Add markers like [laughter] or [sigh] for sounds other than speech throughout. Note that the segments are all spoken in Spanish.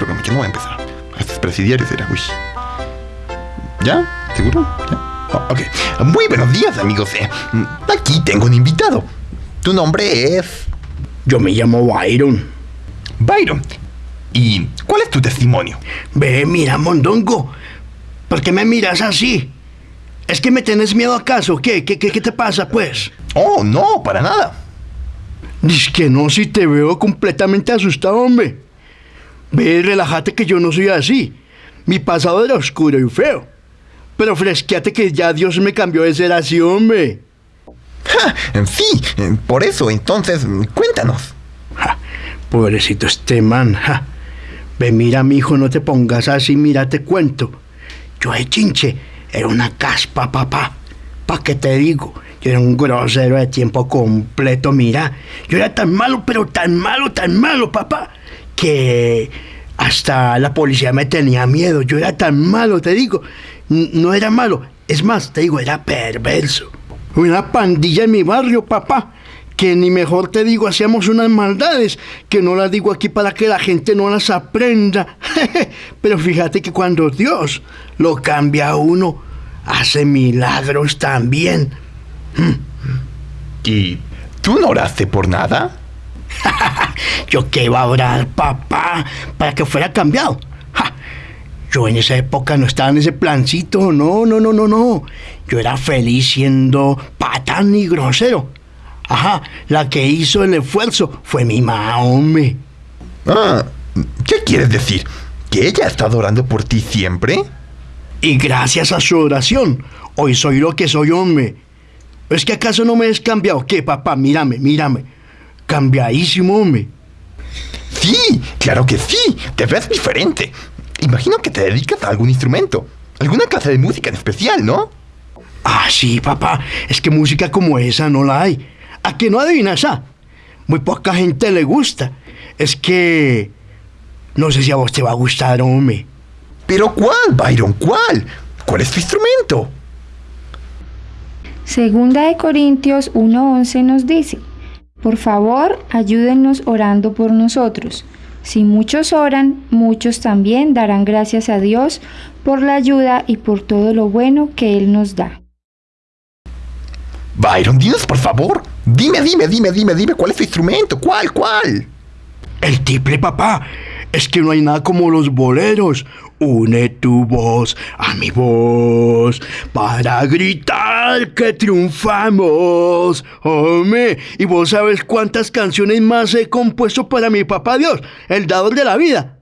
programa, que no voy a empezar. Este es presidiario, será. Uy. ¿Ya? ¿Seguro? ¿Ya? Oh, ok. Muy buenos días, amigos. Eh, aquí tengo un invitado. Tu nombre es. Yo me llamo Byron. Byron. ¿Y cuál es tu testimonio? Ve, mira, Mondongo. ¿Por qué me miras así? ¿Es que me tenés miedo acaso? ¿Qué? ¿Qué, qué, qué te pasa, pues? Oh, no, para nada. Dice que no, si te veo completamente asustado, hombre. Ve, relájate que yo no soy así. Mi pasado era oscuro y feo. Pero fresqueate que ya Dios me cambió de ser así, hombre. Ja, sí, por eso, entonces, cuéntanos. Ja, pobrecito este man. Ja. Ve, mira, mi hijo, no te pongas así, mira, te cuento. Yo de chinche era una caspa, papá. ¿Pa' qué te digo? Yo era un grosero de tiempo completo, mira. Yo era tan malo, pero tan malo, tan malo, papá, que hasta la policía me tenía miedo. Yo era tan malo, te digo. No era malo. Es más, te digo, era perverso. Una pandilla en mi barrio, papá. Que ni mejor te digo, hacíamos unas maldades, que no las digo aquí para que la gente no las aprenda. [laughs] Pero fíjate que cuando Dios lo cambia a uno, hace milagros también. ¿Y tú no oraste por nada? [laughs] Yo qué iba a orar, papá, para que fuera cambiado. Yo en esa época no estaba en ese plancito, no, no, no, no, no. Yo era feliz siendo patán y grosero. Ajá, la que hizo el esfuerzo fue mi mamá, hombre. Ah, ¿qué quieres decir? ¿Que ella ha estado orando por ti siempre? Y gracias a su oración, hoy soy lo que soy, hombre. ¿Es que acaso no me has cambiado? ¿Qué, papá? Mírame, mírame. Cambiadísimo, hombre. Sí, claro que sí. Te ves diferente. Imagino que te dedicas a algún instrumento. Alguna clase de música en especial, ¿no? Ah, sí, papá. Es que música como esa no la hay. ¿A que no adivinas? Ah? Muy poca gente le gusta. Es que... No sé si a vos te va a gustar, hombre. ¿Pero cuál, Byron? ¿Cuál? ¿Cuál es tu instrumento? Segunda de Corintios 1.11 nos dice, por favor, ayúdennos orando por nosotros. Si muchos oran, muchos también darán gracias a Dios por la ayuda y por todo lo bueno que Él nos da. Byron, dinos por favor. Dime, dime, dime, dime, dime, ¿cuál es tu instrumento? ¿Cuál, cuál? El tiple, papá. Es que no hay nada como los boleros. Une tu voz a mi voz para gritar que triunfamos. Hombre, y vos sabes cuántas canciones más he compuesto para mi papá Dios, el dador de la vida.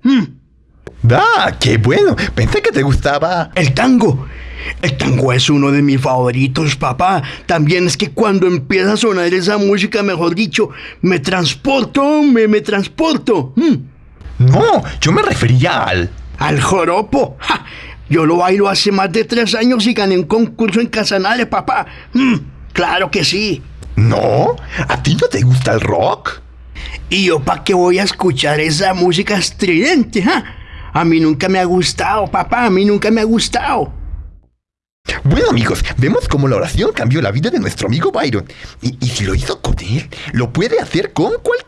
¡Ah, qué bueno! Pensé que te gustaba. El tango. El tango es uno de mis favoritos, papá. También es que cuando empieza a sonar esa música, mejor dicho, me transporto, me, me transporto. Hmm. No, yo me refería al... Al joropo. Yo lo bailo hace más de tres años y gané un concurso en Casanare, papá. Mm, claro que sí. ¿No? ¿A ti no te gusta el rock? ¿Y yo para qué voy a escuchar esa música estridente? A mí nunca me ha gustado, papá. A mí nunca me ha gustado. Bueno amigos, vemos cómo la oración cambió la vida de nuestro amigo Byron. Y, y si lo hizo con él, lo puede hacer con cualquiera.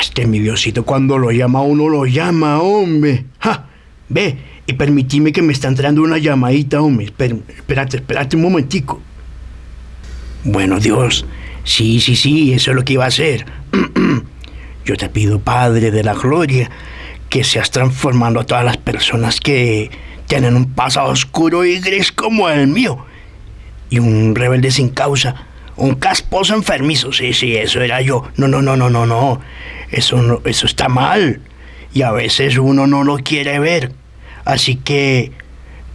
Este mi Diosito cuando lo llama uno lo llama, hombre. ¡Ja! Ve, y permitime que me está entrando una llamadita, hombre. espérate, espérate un momentico. Bueno, Dios, sí, sí, sí, eso es lo que iba a hacer. [clears throat] Yo te pido, Padre de la Gloria, que seas transformando a todas las personas que tienen un pasado oscuro y gris como el mío. Y un rebelde sin causa un casposo enfermizo, sí, sí, eso era yo. No, no, no, no, no, no. Eso no, eso está mal. Y a veces uno no lo quiere ver. Así que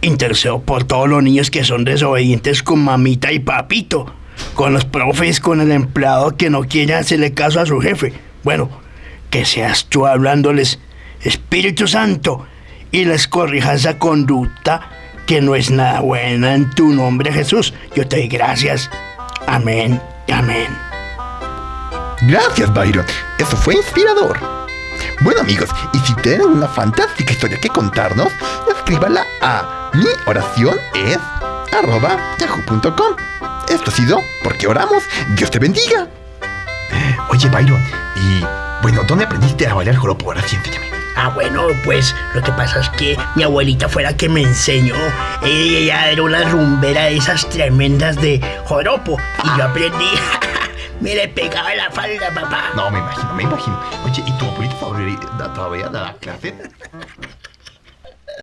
intercedo por todos los niños que son desobedientes con mamita y papito. Con los profes, con el empleado que no quiere hacerle caso a su jefe. Bueno, que seas tú hablándoles, Espíritu Santo, y les corrijas esa conducta que no es nada buena en tu nombre, Jesús. Yo te doy gracias. Amén y amén. Gracias, Byron. Eso fue inspirador. Bueno amigos, y si tienen una fantástica historia que contarnos, escríbala a mi oración es arroba yahoo.com. Esto ha sido Porque Oramos. Dios te bendiga. Oye, Byron, y bueno, ¿dónde aprendiste a bailar joropo? Ahora. Ah, bueno, pues lo que pasa es que mi abuelita fue la que me enseñó. Ella era una rumbera de esas tremendas de joropo. Y yo aprendí. [laughs] me le pegaba la falda, papá. No, me imagino, me imagino. Oye, ¿y tu abuelita todavía, todavía da clase?